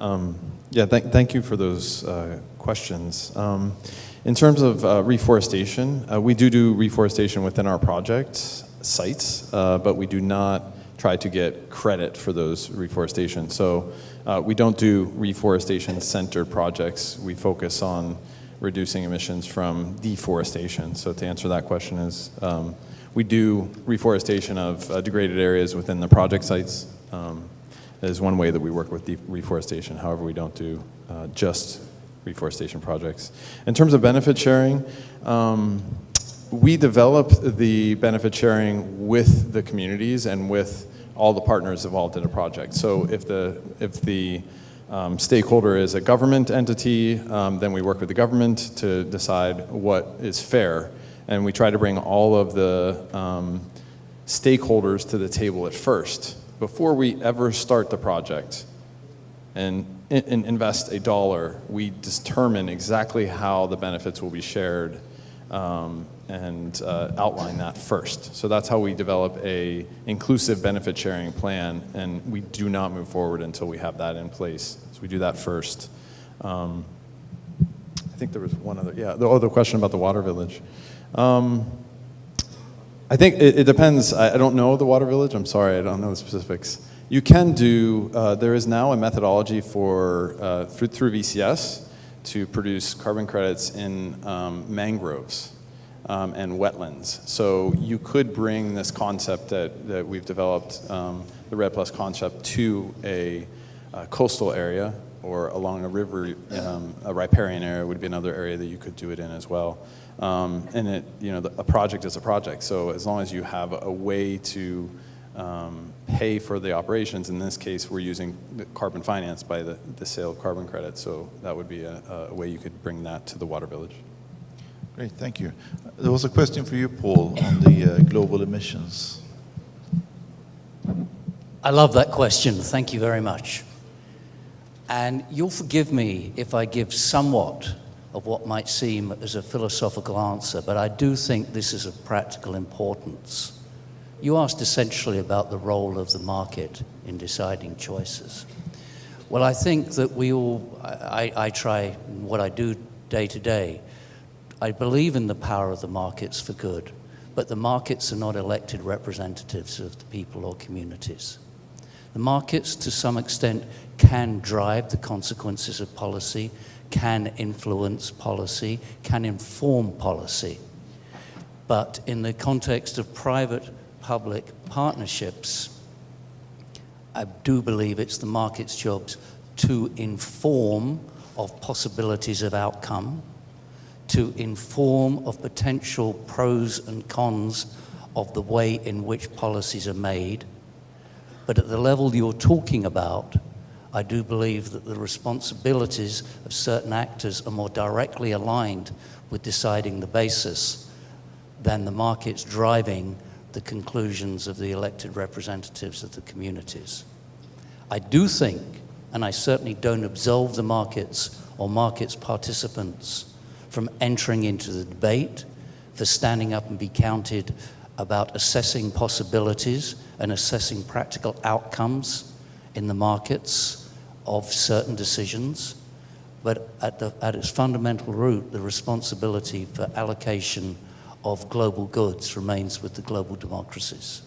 Um, Yeah, thank, thank you for those uh, questions. Um, in terms of uh, reforestation, uh, we do do reforestation within our project sites, uh, but we do not try to get credit for those reforestation. So uh, we don't do reforestation-centered projects. We focus on reducing emissions from deforestation. So to answer that question is, um, we do reforestation of uh, degraded areas within the project sites. Um, is one way that we work with reforestation. However, we don't do uh, just reforestation projects. In terms of benefit sharing, um, we develop the benefit sharing with the communities and with all the partners involved in a project. So if the, if the um, stakeholder is a government entity, um, then we work with the government to decide what is fair. And we try to bring all of the um, stakeholders to the table at first before we ever start the project and, and invest a dollar, we determine exactly how the benefits will be shared um, and uh, outline that first. So that's how we develop a inclusive benefit sharing plan, and we do not move forward until we have that in place. So we do that first. Um, I think there was one other, yeah, the other question about the water village. Um, I think it, it depends. I, I don't know the water village. I'm sorry, I don't know the specifics. You can do, uh, there is now a methodology for, uh, through, through VCS to produce carbon credits in um, mangroves um, and wetlands. So you could bring this concept that, that we've developed, um, the REDD Plus concept, to a, uh coastal area or along a river, um, a riparian area would be another area that you could do it in as well. Um, and it, you know, the, a project is a project. So as long as you have a way to um, pay for the operations, in this case, we're using carbon finance by the, the sale of carbon credits. So that would be a, a way you could bring that to the water village. Great, thank you. There was a question for you, Paul, on the uh, global emissions. I love that question. Thank you very much. And you'll forgive me if I give somewhat of what might seem as a philosophical answer, but I do think this is of practical importance. You asked essentially about the role of the market in deciding choices. Well, I think that we all, I, I try what I do day to day. I believe in the power of the markets for good, but the markets are not elected representatives of the people or communities. The markets, to some extent, can drive the consequences of policy, can influence policy, can inform policy. But in the context of private public partnerships, I do believe it's the market's jobs to inform of possibilities of outcome, to inform of potential pros and cons of the way in which policies are made. But at the level you're talking about, I do believe that the responsibilities of certain actors are more directly aligned with deciding the basis than the markets driving the conclusions of the elected representatives of the communities. I do think, and I certainly don't absolve the markets or markets participants from entering into the debate, for standing up and be counted about assessing possibilities and assessing practical outcomes in the markets of certain decisions, but at, the, at its fundamental root, the responsibility for allocation of global goods remains with the global democracies.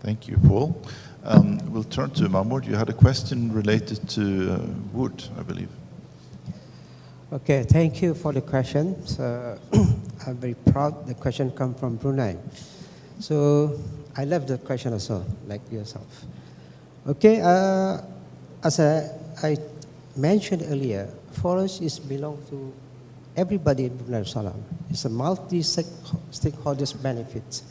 Thank you, Paul. Um, we'll turn to Mahmoud. You had a question related to uh, wood, I believe. Okay, thank you for the question. So [clears throat] I'm very proud the question come from Brunei. So I love the question also, like yourself. Okay, uh, as I, I mentioned earlier, forest is belong to everybody in Brunei Darussalam. It's a multi-stakeholders benefits.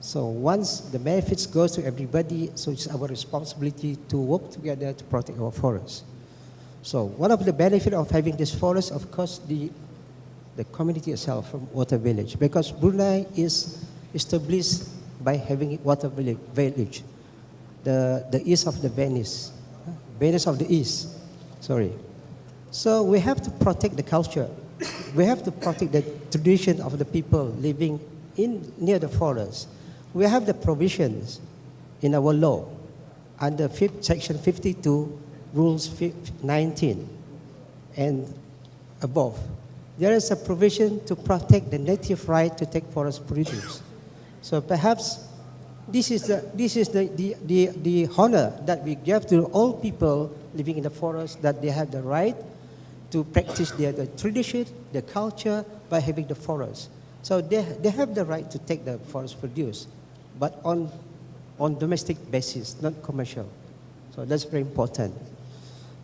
So once the benefits goes to everybody, so it's our responsibility to work together to protect our forests. So one of the benefits of having this forest, of course, the, the community itself from Water Village, because Brunei is established by having Water Village, the, the east of the Venice, Venice of the east, sorry. So we have to protect the culture. We have to protect the tradition of the people living in, near the forest. We have the provisions in our law under section 52, rules 19 and above. There is a provision to protect the native right to take forest produce. So perhaps this is the, this is the, the, the, the honor that we give to all people living in the forest that they have the right to practice their the tradition, their culture by having the forest. So they, they have the right to take the forest produce, but on, on domestic basis, not commercial. So that's very important.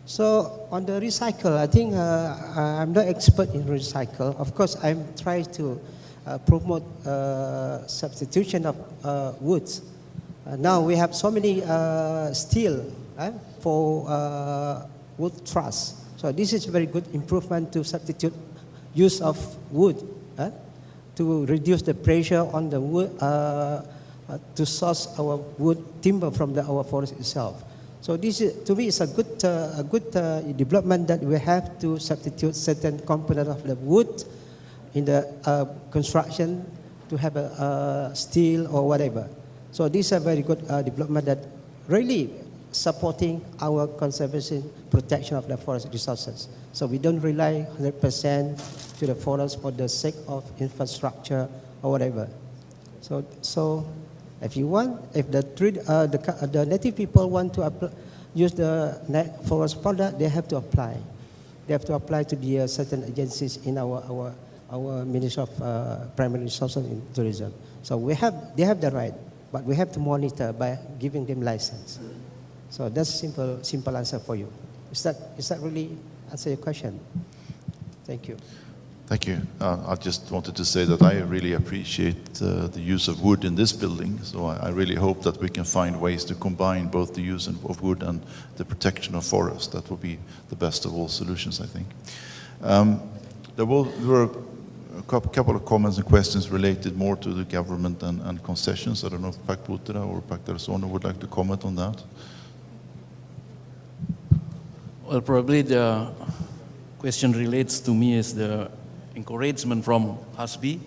So on the recycle, I think uh, I'm not expert in recycle. Of course, I'm trying to uh, promote uh, substitution of uh, woods. Uh, now we have so many uh, steel uh, for uh, wood truss. So this is a very good improvement to substitute use of wood uh, to reduce the pressure on the wood uh, uh, to source our wood timber from the, our forest itself. So this is, to me is a good, uh, a good uh, development that we have to substitute certain component of the wood in the uh, construction to have a, uh, steel or whatever. So this is a very good uh, development that really supporting our conservation protection of the forest resources. So we don't rely 100% to the forest for the sake of infrastructure or whatever. So, so if you want, if the, uh, the, the native people want to use the forest product, they have to apply. They have to apply to the uh, certain agencies in our, our, our Ministry of uh, Primary Resources and Tourism. So we have, they have the right, but we have to monitor by giving them license. So that's simple, simple answer for you. Is that, is that really answer your question? Thank you. Thank you. Uh, I just wanted to say that I really appreciate uh, the use of wood in this building, so I, I really hope that we can find ways to combine both the use of wood and the protection of forest. That will be the best of all solutions, I think. Um, there, will, there were a couple of comments and questions related more to the government and, and concessions. I don't know if Pak Putra or Pak Dharsono would like to comment on that. Well, probably the question relates to me is the encouragement from HASBI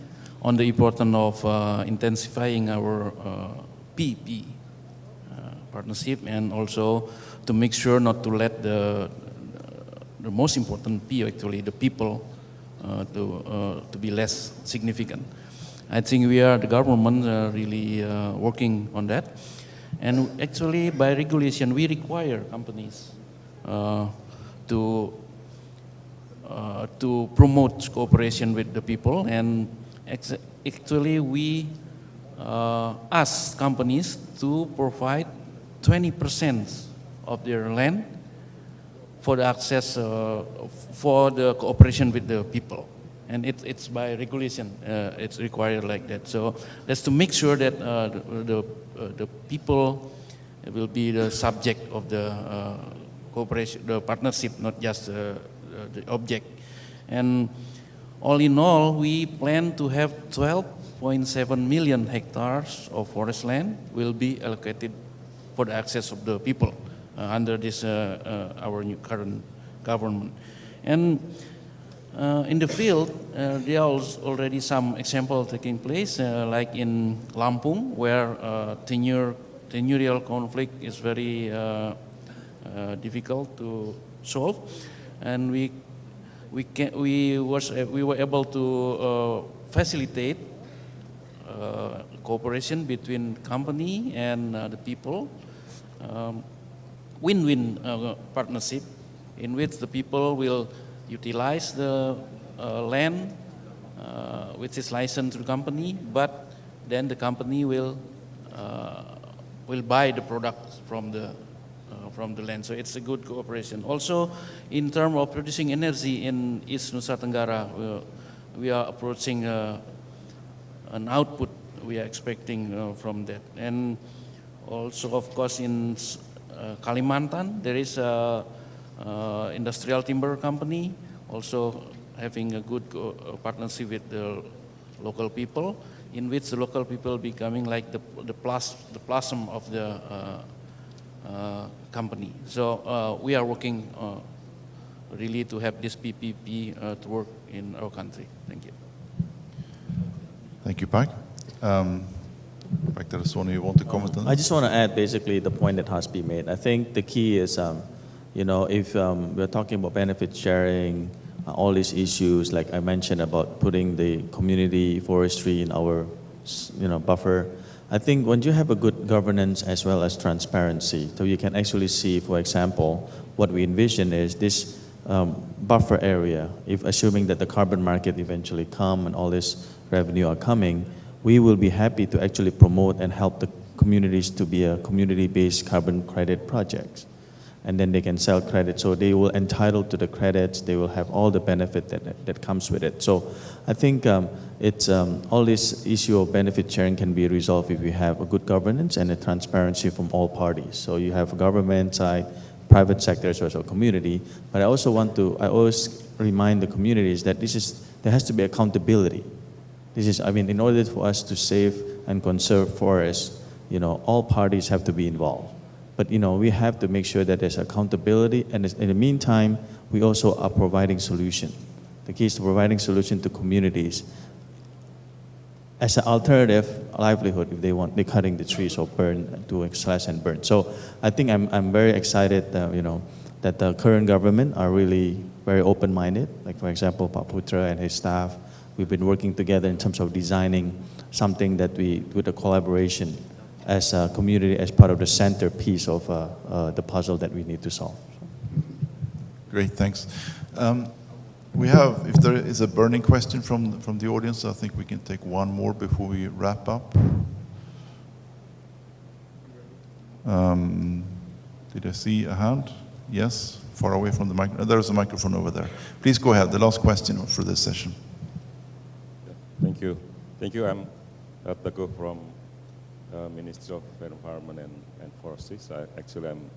on the importance of uh, intensifying our uh, PP uh, partnership and also to make sure not to let the, the most important P actually, the people, uh, to, uh, to be less significant. I think we are, the government, really working on that. And actually, by regulation, we require companies to uh, to promote cooperation with the people. And actually, we uh, ask companies to provide 20% of their land for the access, uh, for the cooperation with the people. And it, it's by regulation, uh, it's required like that. So that's to make sure that uh, the, the, the people will be the subject of the cooperation, the partnership, not just the object. And all in all, we plan to have 12.7 million hectares of forest land will be allocated for the access of the people uh, under this uh, uh, our new current government. And uh, in the field, uh, there are already some example taking place, uh, like in Lampung, where tenure, tenurial conflict is very difficult to solve, and we we can we was uh, we were able to uh, facilitate uh, cooperation between company and uh, the people, um, win-win uh, partnership in which the people will utilize the land uh, which is licensed to the company, but then the company will uh, will buy the product from the from the land. So it's a good cooperation. Also, in terms of producing energy in East Nusa Tenggara, we, we are approaching uh, an output we are expecting uh, from that. And also, of course, in uh, Kalimantan, there is a uh, industrial timber company also having a good uh, partnership with the local people, in which the local people becoming like the the plus the plasm of the uh, company. So uh, we are working uh, really to have this PPP uh, to work in our country. Thank you. Thank you, Pak. Um, Dharsono, you want to comment on I just want to add basically the point that has Hasbi made. I think the key is, um, you know, if um, we're talking about benefit sharing, uh, all these issues, like I mentioned about putting the community forestry in our, you know, buffer. I think when you have a good governance as well as transparency, so you can actually see, for example, what we envision is this um, buffer area. If assuming that the carbon market eventually come and all this revenue are coming, we will be happy to actually promote and help the communities to be a community-based carbon credit projects. And then they can sell credit. So they will entitled to the credits. They will have all the benefit that, that, comes with it. So I think um, it's, um, all this issue of benefit sharing can be resolved if we have a good governance and a transparency from all parties. So you have government side, private sector, as well as community. But I also want to, I always remind the communities that this is, there has to be accountability. This is, I mean, in order for us to save and conserve forests, you know, all parties have to be involved. But, you know, we have to make sure that there's accountability, and in the meantime, we also are providing solution. The key is to providing solution to communities as an alternative livelihood if they want, they're cutting the trees or burn, doing slash and burn. So I think I'm, I'm very excited, uh, you know, that the current government are really very open-minded. Like for example, Pak Putra and his staff, we've been working together in terms of designing something that we, with a collaboration as a community, as part of the centerpiece of uh, uh, the puzzle that we need to solve. Great, thanks. Um, We have, if there is a burning question from, from the audience, I think we can take one more before we wrap up. Um, Did I see a hand? Yes, far away from the mic. uh, There is a microphone over there. Please go ahead, the last question for this session. Thank you. Thank you. I'm uh, from uh, Ministry of Environment and, and Forestry. So I, actually, I'm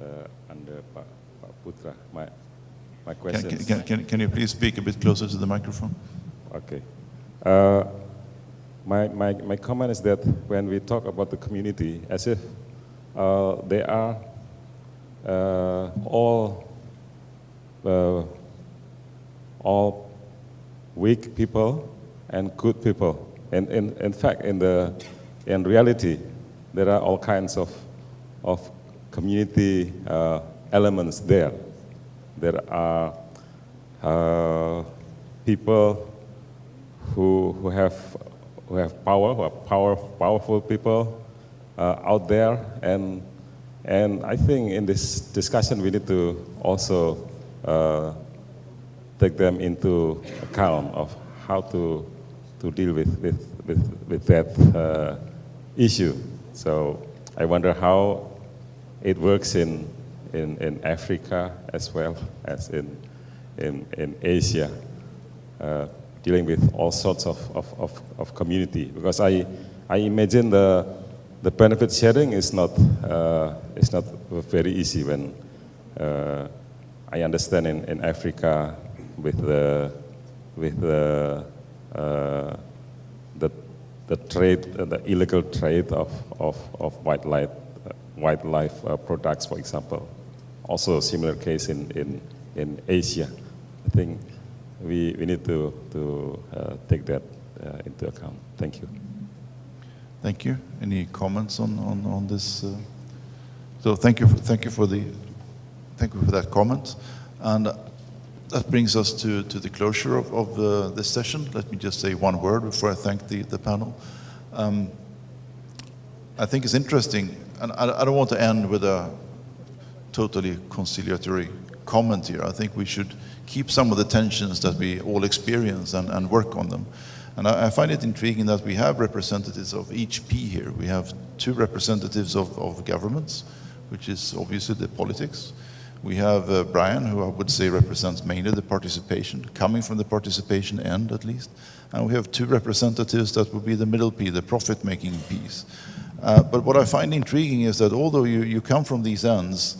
uh, under Pak, Pak Putra. My, my Can, can, can, can you please speak a bit closer to the microphone? Okay. Uh, my, my, my comment is that when we talk about the community, as if uh, they are uh, all uh, all weak people and good people. And in, in fact, in, the, in reality, there are all kinds of, of community uh, elements there. There are uh, people who, who, have, who have power, who are power, powerful people uh, out there. And, and I think in this discussion, we need to also uh, take them into account of how to, to deal with, with, with, with that uh, issue. So I wonder how it works in, in, in Africa as well as in, in, in Asia, uh, dealing with all sorts of, of, of, of community. Because I, I imagine the, the benefit sharing is not, uh, is not very easy when uh, I understand in, in Africa with the, with the, uh, the, the trade, the illegal trade of, of, of wildlife, wildlife uh, products, for example. Also a similar case in, in, in Asia. I think we, we need to, to uh, take that uh, into account. Thank you. Thank you. Any comments on, on, on this? uh? So thank you, for, thank you for the, thank you for that comment. And that brings us to, to the closure of, of uh, this session. Let me just say one word before I thank the, the panel. Um, I think it's interesting, and I, I don't want to end with a totally conciliatory comment here. I think we should keep some of the tensions that we all experience and, and work on them. And I, I find it intriguing that we have representatives of each P here. We have two representatives of, of governments, which is obviously the politics. We have uh, Brian, who I would say represents mainly the participation, coming from the participation end at least. And we have two representatives that would be the middle P, the profit-making piece. Uh, but what I find intriguing is that although you, you come from these ends,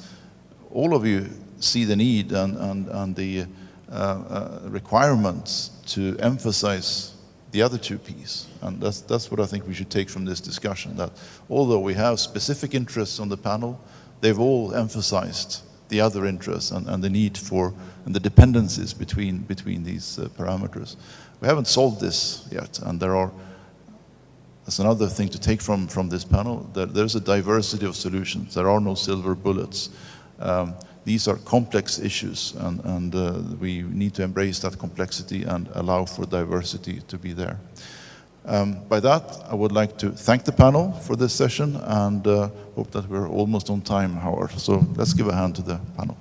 all of you see the need and, and, and the uh, uh, requirements to emphasize the other two Ps. And that's, that's what I think we should take from this discussion, that although we have specific interests on the panel, they've all emphasized the other interests and, and the need for, and the dependencies between, between these uh, parameters. We haven't solved this yet, and there are as another thing to take from, from this panel, that there's a diversity of solutions. There are no silver bullets. Um, these are complex issues, and, and uh, we need to embrace that complexity and allow for diversity to be there. Um, by that, I would like to thank the panel for this session and uh, hope that we're almost on time, Howard. So let's give a hand to the panel.